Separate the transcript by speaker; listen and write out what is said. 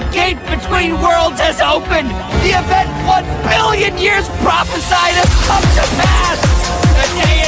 Speaker 1: The gate between worlds has opened! The event one billion years prophesied has come to pass!